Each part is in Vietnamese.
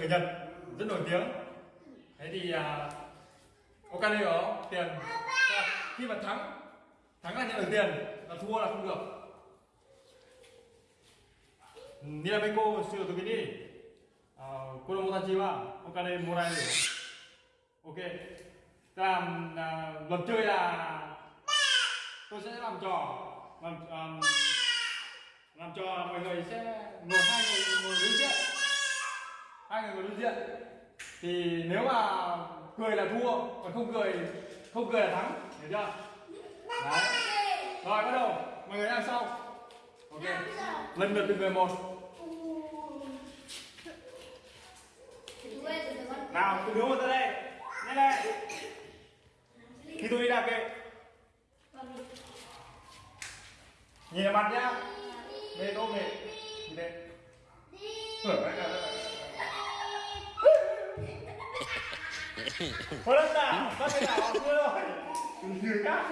người Nhật rất nổi tiếng. Thế thì à, Okane có tiền. À, khi mà thắng thắng là nhận được tiền là thua là không được. Nirameko sử dụng cái đi cô đồng ta chi wa Okane morai được ok. Tức là à, luật chơi là tôi sẽ làm trò làm um, làm trò mọi người sẽ ngồi hai người ngồi đối diện hai người ngồi đối diện. Thì nếu mà cười là thua, còn không cười không cười là thắng. Hiểu chưa? Đấy. Rồi, bắt đầu. Mọi người đang sau. Ok. Lần lượt từng người một. Nào từ đứa một ra đây nhanh lên. Khi tôi đi đạp kệ nhìn vào mặt nhá. Mê tô mệt nhìn đây. Hưởng đấy Thôi đất nào, bắt cái nào chưa rồi Nhiều các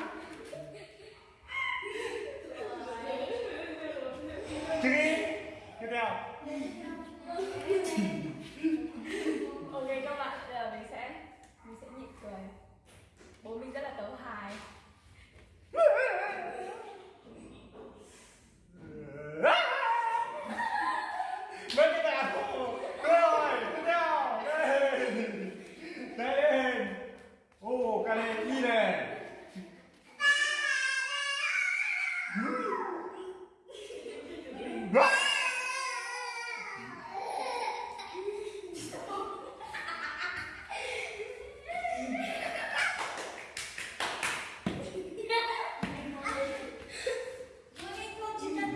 Chứ đi Tiếp theo ok các bạn bây giờ mình sẽ mình sẽ nhịn cười bố mình rất là tấu hài Mấy cái nào Rồi, tiếp theo Đây Đây lên Ồ, cái này y này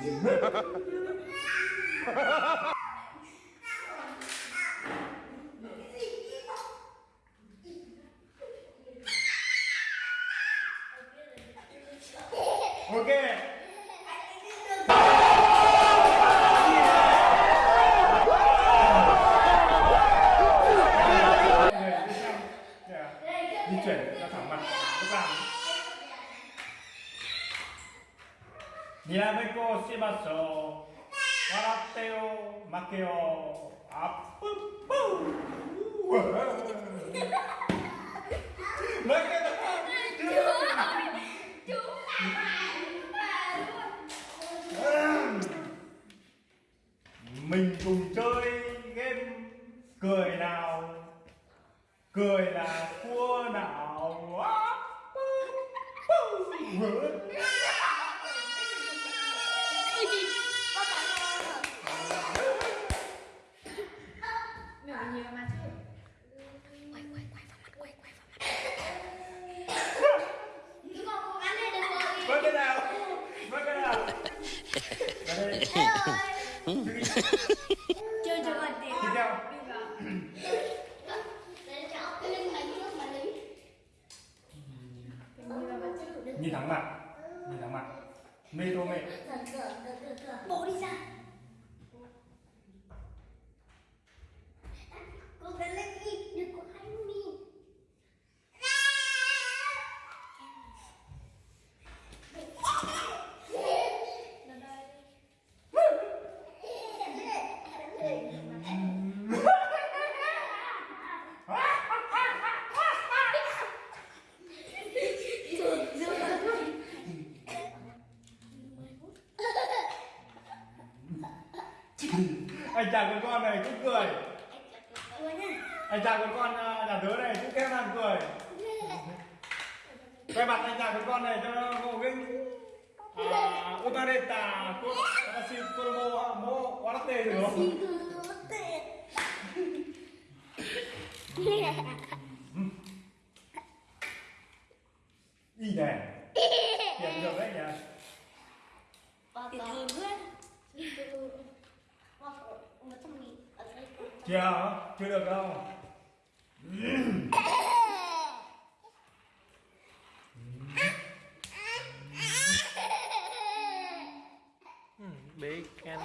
Ok di Nirameko shimasu Waratte yo make yo Up Mấy cái đó Mình cùng chơi game cười nào Cười là thua nào mình phải nhìn vào mặt chứ Vâng cái nào Vâng cái nào Vào đây chơi cho gần tiền Tiếp theo đi vào mình nhìn vào mặt chứ Nhìn thẳng mặt. Nhìn thẳng mặt. Mê tô mẹ Bố đi ra Con phải lên đi, đừng có hành đi lên đây anh chàng con con này cũng cười. Anh chàng con con à, nhà tớ này cũng kêu làm cười. Quay mặt anh chàng con con này cho nó có cái à, Utareta si Watashi Koromo mo Warate được không? Thì cứ tệ Y này Tiền được đấy nhỉ? Thì thường dạ Chưa, chưa được đâu. Ừ, Big and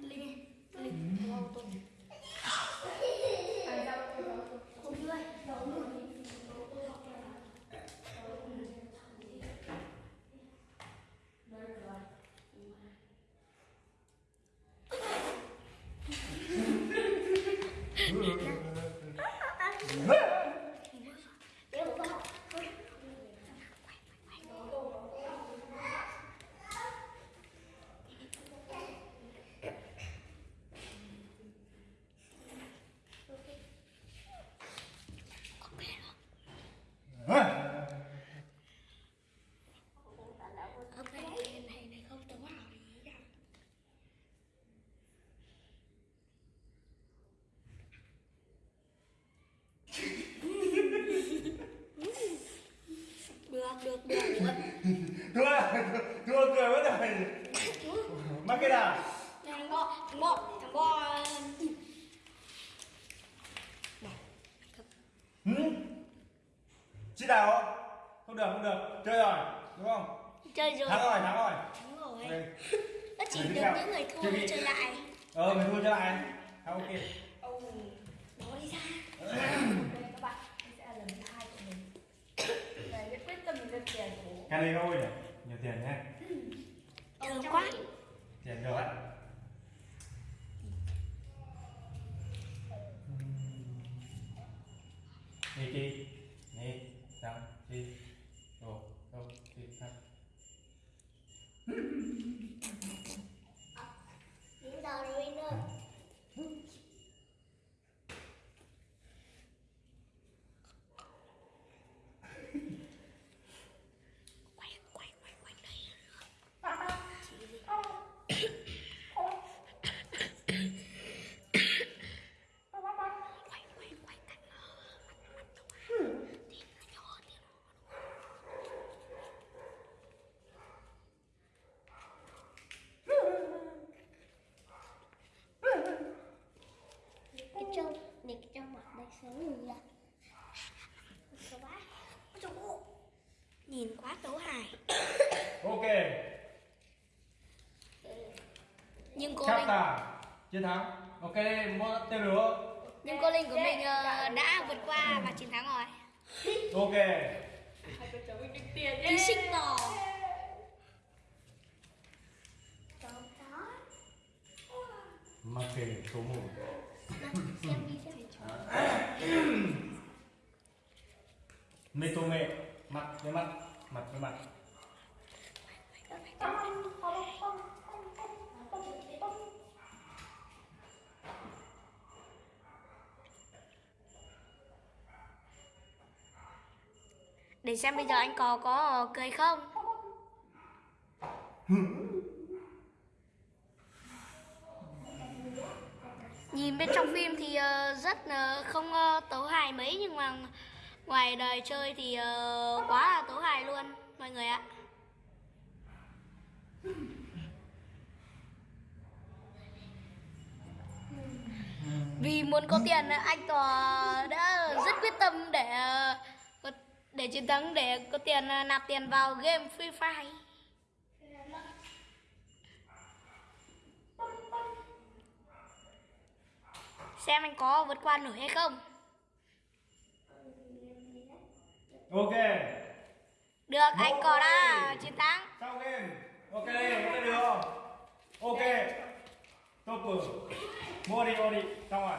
Linh Linh Wow tôi Ai ra đâu đó Không đưa Đâu rồi Để một con Ok, này này không tớ vào thì được được được được thua thua cười mất rồi mắc cái nào thằng bò thằng bò thằng bò ừ? Chị đào không? Được không được. Chơi rồi đúng không? Chơi rồi. Thắng rồi thắng rồi. Thắng rồi. Ok. nó chỉ được những người thua Chơi mới đi. chơi lại. Ờ mình thua chơi lại. Thắng, ok. Bỏ đi ra. Ok các bạn, sẽ là lần thứ hai của mình. Quyết tâm mình tiền của cái này thôi nhỉ? Nhiều tiền nhé thương quá tiền được đấy đi đi đi sao đi đồ đồ đi sao Đến giờ rồi nữa quay quay quay quay đây quay quay quay cạnh cái trâu này cái trâu mặt đây xấu người ra Sợ quá Ôi trời ơi. nhìn quá tấu hài ok nhưng cô linh chiến thắng. Ok mua tên lửa. Nhưng cô linh của mình ờ, đã vượt qua và chiến thắng rồi. Ok. Ký sinh bò mặc kệ số một. Mê tô mê. Mặt với mặt mặt với mặt để xem bây giờ anh cò có cười không? Nhìn bên trong phim thì ờ, rất không ờ, tấu hài mấy, nhưng mà ngoài đời chơi thì ờ, quá là tấu hài luôn, mọi người ạ. Vì muốn có tiền, anh tò đã rất quyết tâm để để chiến thắng để có tiền ờ, nạp tiền vào game Free Fire. Xem anh có vượt qua nổi hay không. Ok. Được anh có đã chiến thắng. Sau game. Ok đây tên lửa ok. Top mua đi mua đi. Xong rồi